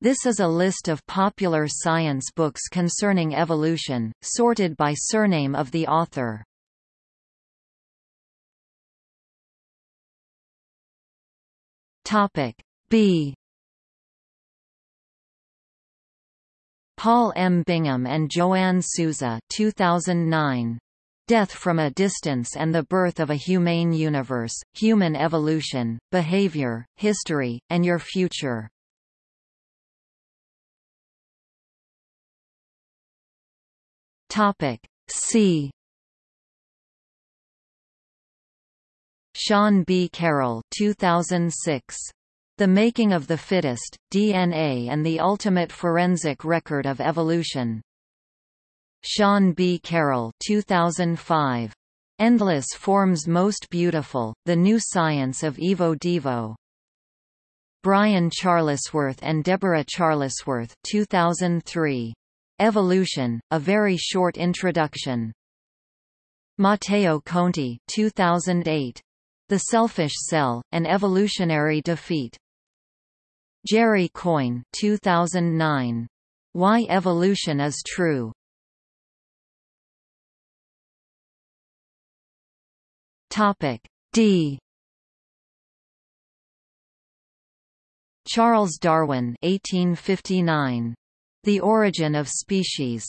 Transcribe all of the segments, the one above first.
This is a list of popular science books concerning evolution, sorted by surname of the author. Topic B Paul M. Bingham and Joanne Souza 2009. Death from a Distance and the Birth of a Humane Universe, Human Evolution, Behavior, History, and Your Future. Topic C. Sean B. Carroll 2006. The Making of the Fittest, DNA and the Ultimate Forensic Record of Evolution. Sean B. Carroll 2005. Endless Forms Most Beautiful, The New Science of Evo Devo. Brian Charlesworth and Deborah Charlesworth 2003. Evolution, A Very Short Introduction. Matteo Conti 2008. The Selfish Cell, An Evolutionary Defeat. Jerry Coyne 2009. Why Evolution is True. Topic D. Charles Darwin 1859. The Origin of Species.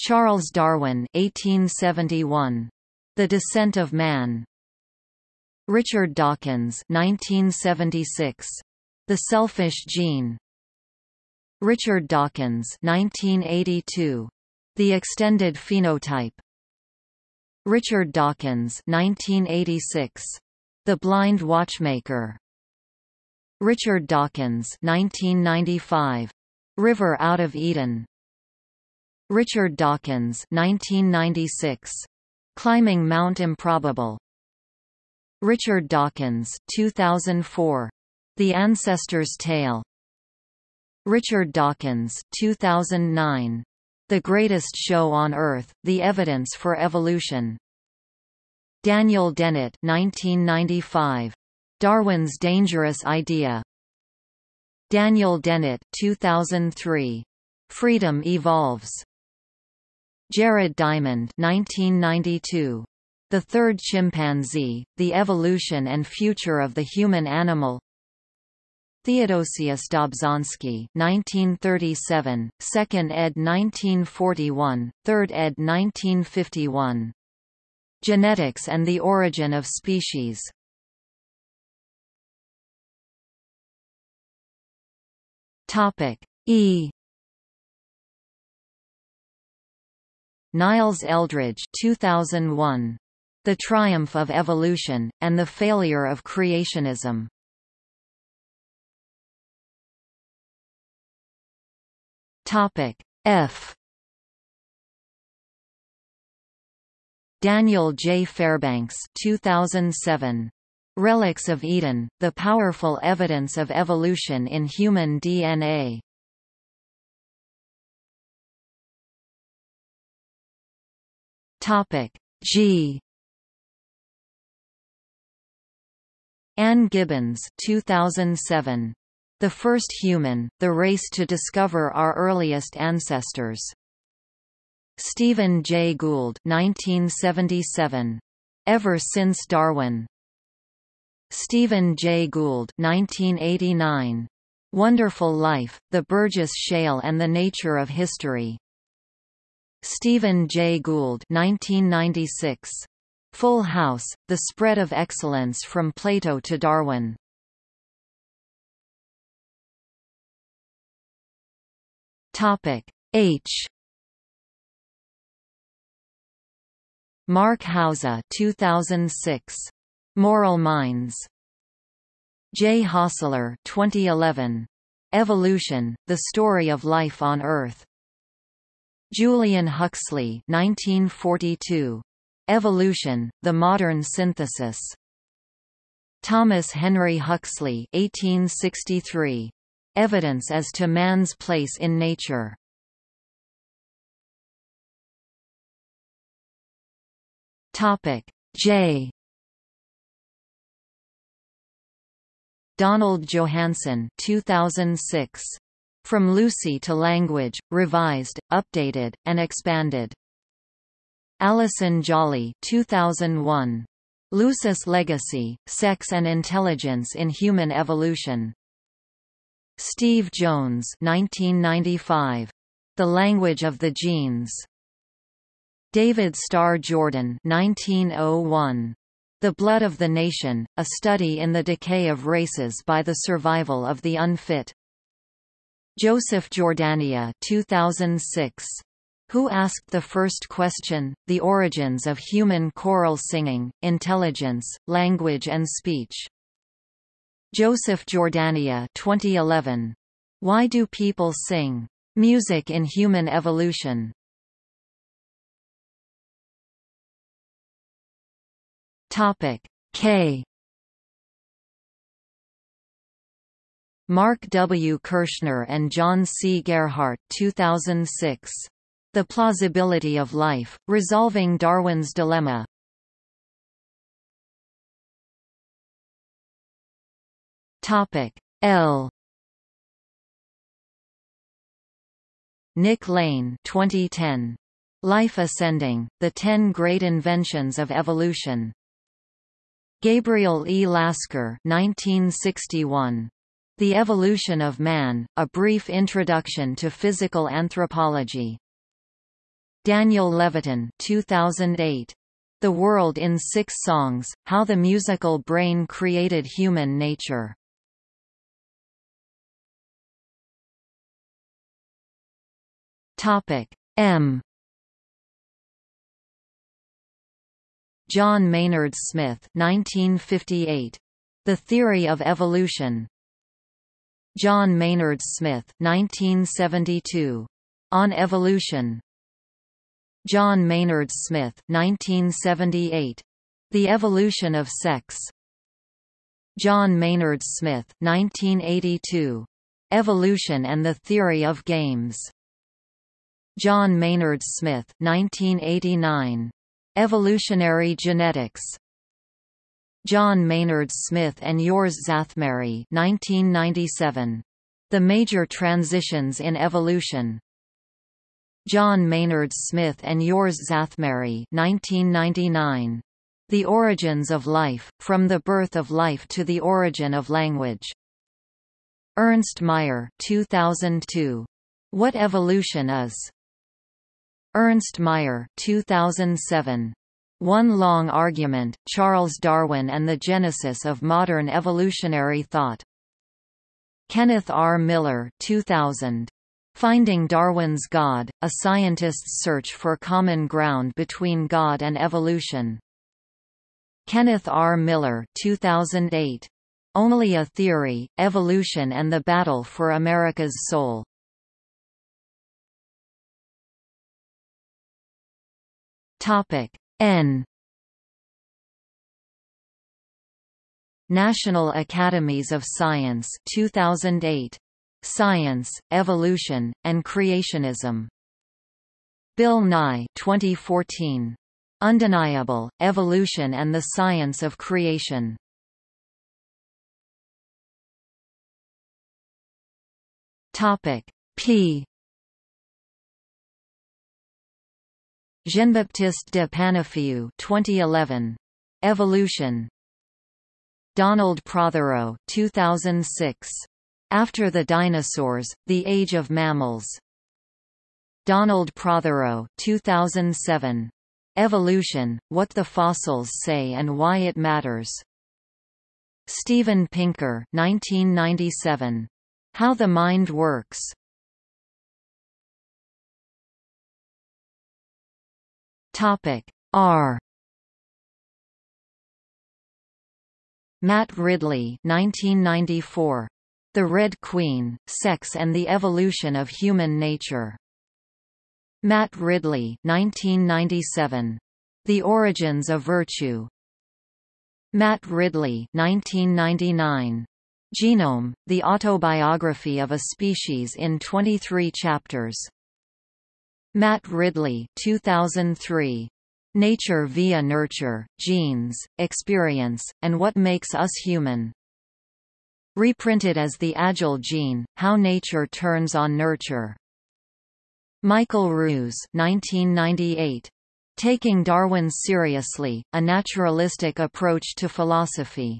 Charles Darwin 1871. The Descent of Man. Richard Dawkins 1976. The Selfish Gene. Richard Dawkins 1982. The Extended Phenotype. Richard Dawkins 1986. The Blind Watchmaker. Richard Dawkins 1995. River out of Eden. Richard Dawkins 1996. Climbing Mount Improbable. Richard Dawkins 2004. The Ancestor's Tale. Richard Dawkins 2009. The Greatest Show on Earth, The Evidence for Evolution. Daniel Dennett 1995. Darwin's Dangerous Idea. Daniel Dennett 2003. Freedom Evolves. Jared Diamond 1992. The Third Chimpanzee, The Evolution and Future of the Human Animal Theodosius Dobzhansky 1937, 2nd ed. 1941, 3rd ed. 1951. Genetics and the Origin of Species Topic E Niles Eldredge 2001. The Triumph of Evolution, and the Failure of Creationism. Topic F Daniel J. Fairbanks 2007. Relics of Eden, The Powerful Evidence of Evolution in Human DNA. Topic G. Ann Gibbons 2007. The First Human, The Race to Discover Our Earliest Ancestors. Stephen Jay Gould 1977. Ever Since Darwin. Stephen Jay Gould 1989. Wonderful Life, The Burgess Shale and the Nature of History. Stephen Jay Gould 1996. Full House, The Spread of Excellence from Plato to Darwin. Topic H Mark Hauser 2006 Moral Minds. J. Hosler 2011. Evolution, The Story of Life on Earth. Julian Huxley 1942. Evolution, The Modern Synthesis. Thomas Henry Huxley 1863. Evidence as to man's place in nature. Topic J Donald Johanson 2006. From Lucy to Language, Revised, Updated, and Expanded. Alison Jolly 2001. Lucy's Legacy, Sex and Intelligence in Human Evolution. Steve Jones 1995. The Language of the Genes. David Starr Jordan 1901. The Blood of the Nation, a study in the decay of races by the survival of the unfit. Joseph Jordania 2006. Who asked the first question, The Origins of Human Choral Singing, Intelligence, Language and Speech. Joseph Jordania 2011. Why do people sing? Music in Human Evolution. Topic K Mark W. Kirschner and John C. Gerhart 2006. The Plausibility of Life, Resolving Darwin's Dilemma. Topic L Nick Lane 2010. Life Ascending, The Ten Great Inventions of Evolution. Gabriel E. Lasker 1961. The Evolution of Man, A Brief Introduction to Physical Anthropology. Daniel Levitin 2008. The World in Six Songs, How the Musical Brain Created Human Nature. Topic M John Maynard Smith 1958. The Theory of Evolution. John Maynard Smith 1972. On Evolution. John Maynard Smith 1978. The Evolution of Sex. John Maynard Smith 1982. Evolution and the Theory of Games. John Maynard Smith 1989. Evolutionary Genetics. John Maynard Smith and Eörs Szathmáry 1997. The Major Transitions in Evolution. John Maynard Smith and Eörs Szathmáry 1999. The Origins of Life, From the Birth of Life to the Origin of Language. Ernst Mayr 2002. What Evolution Is. Ernst Mayr 2007. One Long Argument, Charles Darwin and the Genesis of Modern Evolutionary Thought. Kenneth R. Miller 2000. Finding Darwin's God, A Scientist's Search for Common Ground Between God and Evolution. Kenneth R. Miller 2008. Only a Theory, Evolution and the Battle for America's Soul. Topic. N. National Academies of Science 2008 Science, Evolution, and Creationism. Bill Nye 2014 Undeniable, Evolution and the Science of Creation. Topic. P Jean-Baptiste de Panafieu 2011. Evolution. Donald Prothero 2006. After the Dinosaurs, The Age of Mammals. Donald Prothero 2007. Evolution, What the Fossils Say and Why It Matters. Steven Pinker 1997. How the Mind Works. Topic R. Matt Ridley 1994 The Red Queen, Sex and the Evolution of Human Nature. Matt Ridley 1997 The Origins of Virtue. Matt Ridley 1999 Genome, The Autobiography of a Species in 23 Chapters Matt Ridley 2003. Nature via Nurture, Genes, Experience, and What Makes Us Human. Reprinted as The Agile Gene, How Nature Turns on Nurture. Michael Ruse 1998. Taking Darwin Seriously, A Naturalistic Approach to Philosophy.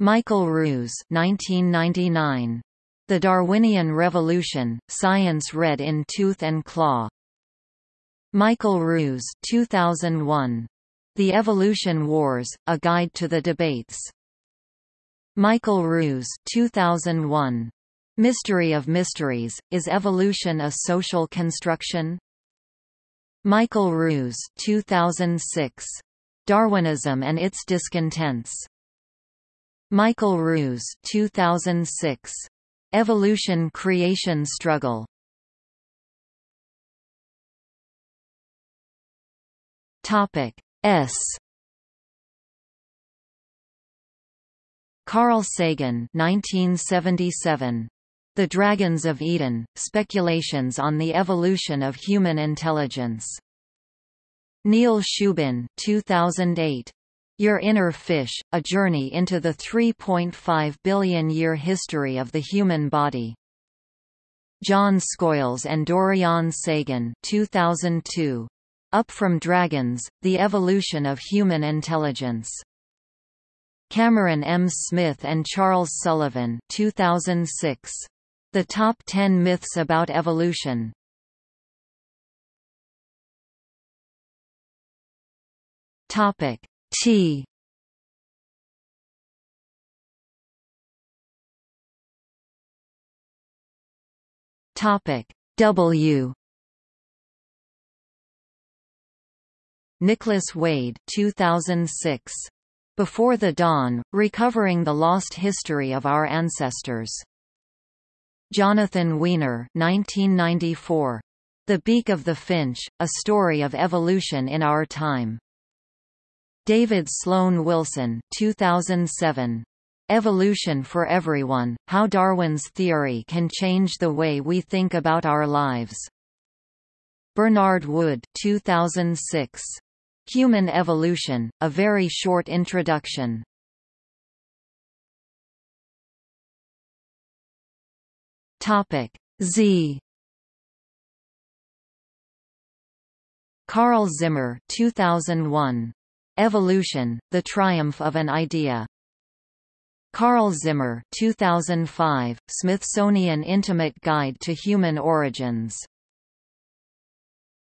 Michael Ruse 1999. The Darwinian Revolution, Science Red in Tooth and Claw. Michael Ruse 2001. The Evolution Wars, A Guide to the Debates. Michael Ruse 2001. Mystery of Mysteries, Is Evolution a Social Construction? Michael Ruse 2006. Darwinism and its Discontents. Michael Ruse 2006. Evolution-Creation Struggle. Topic S. Carl Sagan 1977. The Dragons of Eden, Speculations on the Evolution of Human Intelligence. Neil Shubin 2008. Your Inner Fish, A Journey into the 3.5 Billion-Year History of the Human Body. John Skoyles and Dorian Sagan 2002. Up from Dragons, The Evolution of Human Intelligence. Cameron M. Smith and Charles Sullivan 2006. The Top 10 Myths About Evolution Topic T Topic W Nicholas Wade 2006 Before the Dawn Recovering the Lost History of Our Ancestors Jonathan Weiner 1994. The Beak of the Finch, A Story of Evolution in Our Time. David Sloan Wilson 2007. Evolution for Everyone, How Darwin's Theory Can Change the Way We Think About Our Lives. Bernard Wood 2006. Human Evolution, A Very Short Introduction. Topic Z Carl Zimmer 2001 Evolution The Triumph of an Idea. Carl Zimmer 2005 Smithsonian Intimate Guide to Human Origins